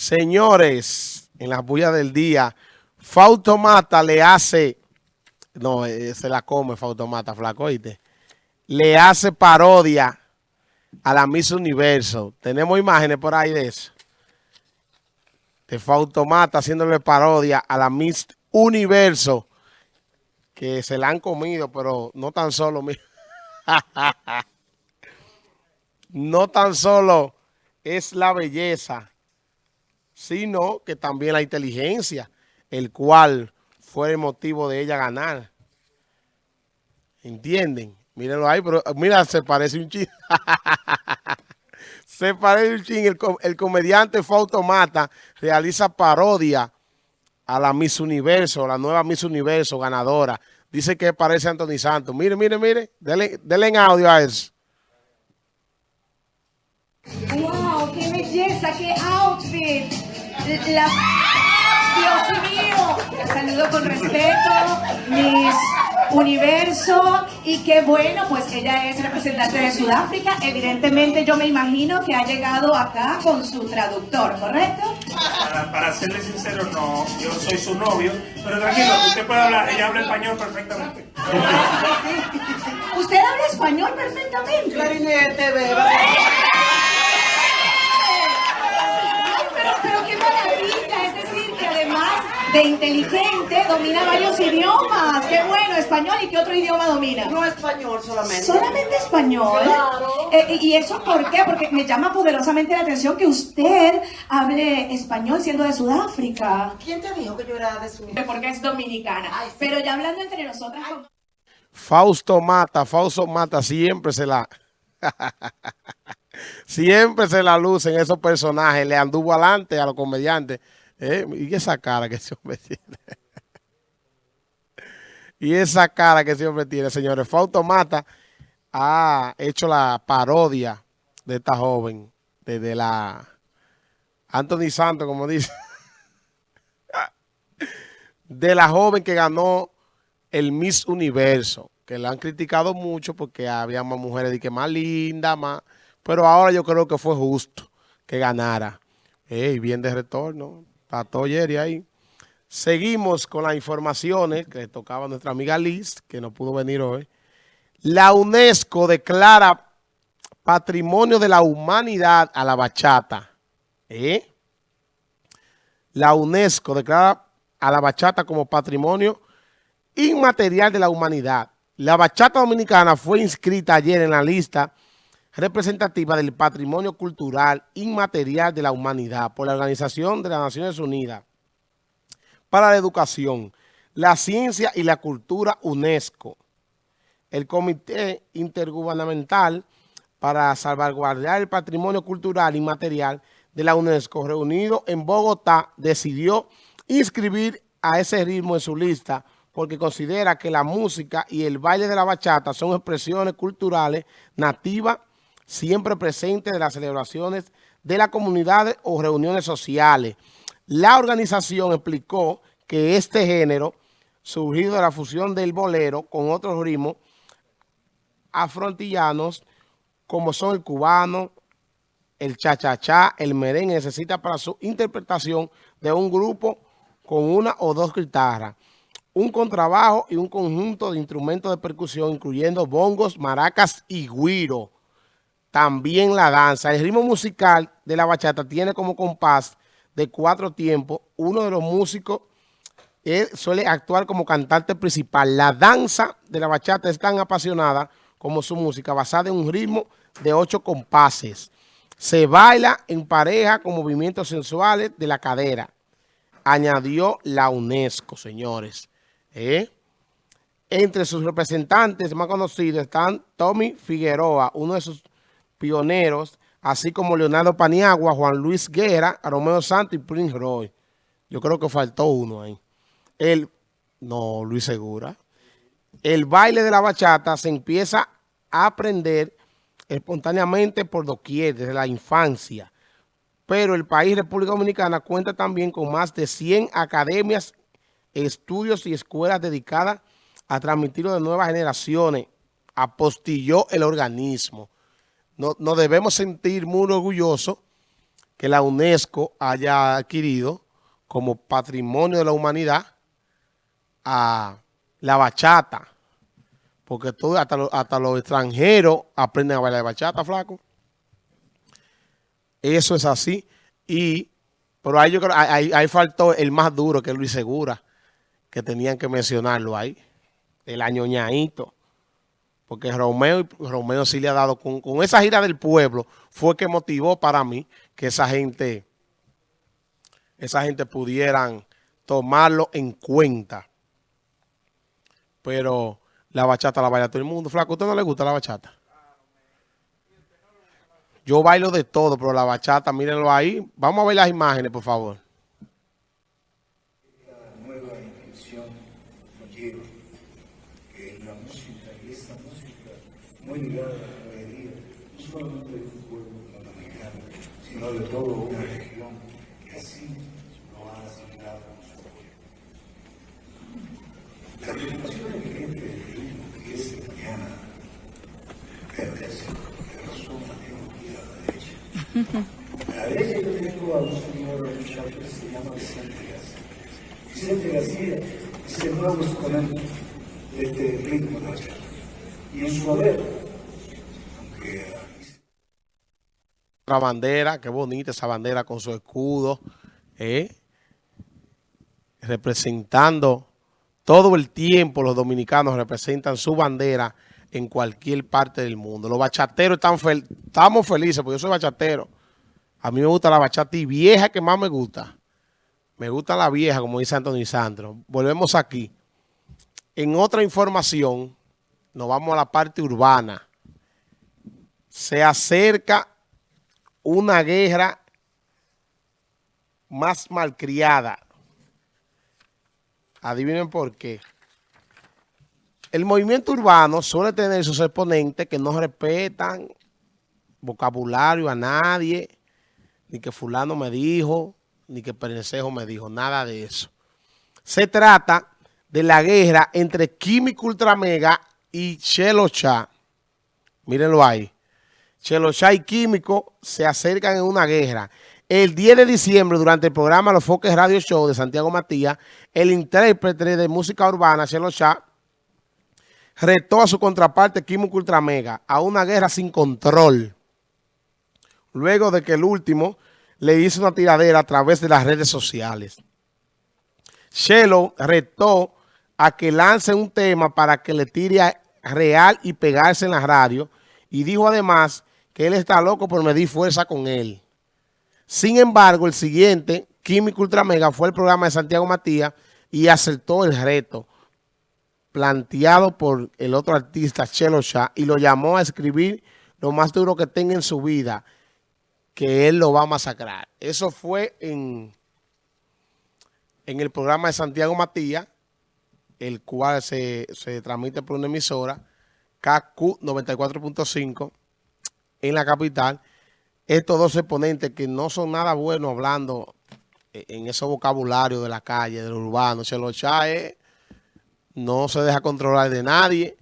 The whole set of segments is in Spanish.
Señores, en las bullas del día, Fautomata le hace, no, eh, se la come Fautomata, flaco, ¿oíste? Le hace parodia a la Miss Universo. Tenemos imágenes por ahí de eso. De Fautomata haciéndole parodia a la Miss Universo. Que se la han comido, pero no tan solo... no tan solo es la belleza, sino que también la inteligencia, el cual fue el motivo de ella ganar. ¿Entienden? Mírenlo ahí, pero mira, se parece un ching. se parece un ching. El, el comediante Fautomata realiza parodia a la Miss Universo, la nueva Miss Universo ganadora. Dice que parece Anthony Santos. Mire, mire, mire. Denle, denle en audio a eso. ¡Wow! ¡Qué belleza! ¡Qué outfit! La... ¡Dios mío! Saludo con respeto, mis universo y qué bueno, pues ella es representante de Sudáfrica. Evidentemente yo me imagino que ha llegado acá con su traductor, ¿correcto? Para, para serle sincero, no, yo soy su novio, pero tranquilo, usted puede hablar, ella habla español perfectamente. ¿Usted habla español perfectamente? Clarinete, bebé. Pero, pero qué maravilla, es decir, que además de inteligente domina varios idiomas. Qué bueno, español y qué otro idioma domina. No español solamente. Solamente español. Claro. Eh, ¿Y eso por qué? Porque me llama poderosamente la atención que usted hable español siendo de Sudáfrica. ¿Quién te dijo que yo era de su Porque es dominicana. Ay, sí. Pero ya hablando entre nosotras. Fausto Mata, Fausto Mata siempre se la... siempre se la lucen esos personajes. Le anduvo adelante a los comediantes. ¿eh? Y esa cara que ese hombre tiene. y esa cara que ese hombre tiene, señores. Fausto Mata ha hecho la parodia de esta joven. Desde la... Anthony Santos, como dice. de la joven que ganó el Miss Universo, que la han criticado mucho porque había más mujeres que más lindas, más... Pero ahora yo creo que fue justo que ganara. Ey, bien de retorno. Todo Jerry ahí. Seguimos con las informaciones que tocaba nuestra amiga Liz, que no pudo venir hoy. La UNESCO declara Patrimonio de la Humanidad a la bachata. ¿Eh? La UNESCO declara a la bachata como patrimonio inmaterial de la humanidad. La bachata dominicana fue inscrita ayer en la lista representativa del patrimonio cultural inmaterial de la humanidad por la Organización de las Naciones Unidas para la Educación, la Ciencia y la Cultura UNESCO. El Comité Intergubernamental para salvaguardar el patrimonio cultural inmaterial de la UNESCO, reunido en Bogotá, decidió inscribir a ese ritmo en su lista porque considera que la música y el baile de la bachata son expresiones culturales nativas siempre presentes de las celebraciones de las comunidades o reuniones sociales. La organización explicó que este género, surgido de la fusión del bolero con otros ritmos afrontillanos, como son el cubano, el cha-cha-cha, el merengue, necesita para su interpretación de un grupo con una o dos guitarras, un contrabajo y un conjunto de instrumentos de percusión, incluyendo bongos, maracas y güiro. También la danza. El ritmo musical de la bachata tiene como compás de cuatro tiempos. Uno de los músicos él suele actuar como cantante principal. La danza de la bachata es tan apasionada como su música, basada en un ritmo de ocho compases. Se baila en pareja con movimientos sensuales de la cadera. Añadió la UNESCO, señores. ¿Eh? Entre sus representantes más conocidos están Tommy Figueroa, uno de sus pioneros, así como Leonardo Paniagua, Juan Luis Guerra, Romeo Santos y Prince Roy. Yo creo que faltó uno ahí. El, no, Luis Segura. El baile de la bachata se empieza a aprender espontáneamente por doquier, desde la infancia. Pero el país, República Dominicana, cuenta también con más de 100 academias, estudios y escuelas dedicadas a transmitirlo de nuevas generaciones. Apostilló el organismo. No- nos debemos sentir muy orgullosos que la UNESCO haya adquirido como patrimonio de la humanidad a la bachata. Porque todo, hasta, los, hasta los extranjeros aprenden a bailar bachata, flaco. Eso es así. Y, pero ahí yo creo, ahí faltó el más duro, que es Luis Segura, que tenían que mencionarlo ahí. El añoñadito. Porque Romeo, Romeo sí le ha dado, con, con esa gira del pueblo, fue que motivó para mí que esa gente, esa gente pudieran tomarlo en cuenta. Pero la bachata la baila todo el mundo. Flaco, ¿a usted no le gusta la bachata? Yo bailo de todo, pero la bachata, mírenlo ahí. Vamos a ver las imágenes, por favor. La nueva intención conlleva que la música y esta música muy ligada a la alegría, no solamente de un pueblo latinoamericano, sino de toda una región que así lo ha asimilado nuestro pueblo. La preocupación evidente del ritmo que es de mañana perversa, de razón a teología a la derecha. A la yo tengo a un señor muchacho que se llama Vicente García. Vicente García es el nuevo exponente de este ritmo de bachata. Y en su haber, Otra bandera, qué bonita esa bandera con su escudo, ¿eh? representando todo el tiempo los dominicanos representan su bandera en cualquier parte del mundo. Los bachateros están fel estamos felices porque yo soy bachatero. A mí me gusta la bachata y vieja que más me gusta. Me gusta la vieja, como dice Antonio Sandro. Volvemos aquí. En otra información, nos vamos a la parte urbana. Se acerca una guerra más malcriada. Adivinen por qué. El movimiento urbano suele tener sus exponentes que no respetan vocabulario a nadie, ni que fulano me dijo, ni que Perencejo me dijo, nada de eso. Se trata de la guerra entre Químico Ultramega y Chelo Cha. Mírenlo ahí. Chelo Cha y Químico se acercan en una guerra. El 10 de diciembre, durante el programa Los Foques Radio Show de Santiago Matías, el intérprete de música urbana, Chelo Cha, retó a su contraparte Químico Ultramega a una guerra sin control. Luego de que el último le hizo una tiradera a través de las redes sociales. Chelo retó a que lance un tema para que le tire real y pegarse en la radio y dijo además él está loco por medir fuerza con él. Sin embargo, el siguiente, Químico Ultramega, fue el programa de Santiago Matías y aceptó el reto planteado por el otro artista, Chelo Shah, y lo llamó a escribir lo más duro que tenga en su vida, que él lo va a masacrar. Eso fue en, en el programa de Santiago Matías, el cual se, se transmite por una emisora, KQ 94.5, en la capital. Estos dos exponentes que no son nada buenos hablando en ese vocabulario de la calle, del urbano. Shah es no se deja controlar de nadie.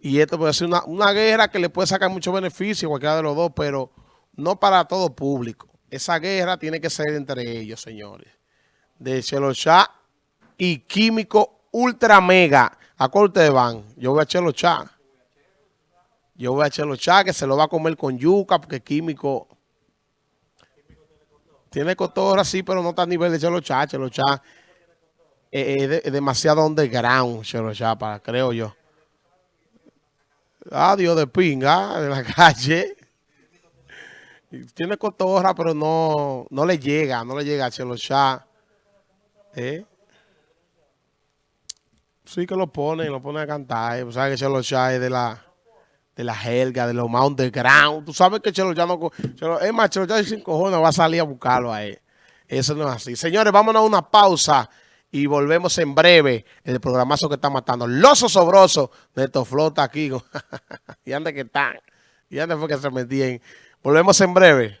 Y esto puede ser una, guerra que le puede sacar mucho beneficio a cualquiera de los dos, pero no para todo público. Esa guerra tiene que ser entre ellos, señores. De Chelo Shah y Químico Ultra Mega. ¿A cuál ustedes van? Yo voy a Chelo Shah. Yo voy a Chelo Shah, que se lo va a comer con yuca, porque Químico tiene cotorra, sí, pero no está a nivel de Chelo Shah. Chelo Shah es, de, demasiado underground, Chelo Chapa, creo yo. Ah, Dios de pinga, de la calle. Tiene cotorra, pero no, no le llega, no le llega a Chelo Chá. ¿Eh? Sí que lo pone, lo pone a cantar. ¿eh? ¿Sabes que Chelo Chá es de la, de la jerga, de los más underground? Tú sabes que Chelo Chá no... Chelo, es más, Chelo Chá sin cojones va a salir a buscarlo a él. Eso no es así. Señores, vámonos a una pausa y volvemos en breve el programazo que está matando. Los osobrosos de estos flota aquí. y ande que están. Y ande fue que se metían. Volvemos en breve.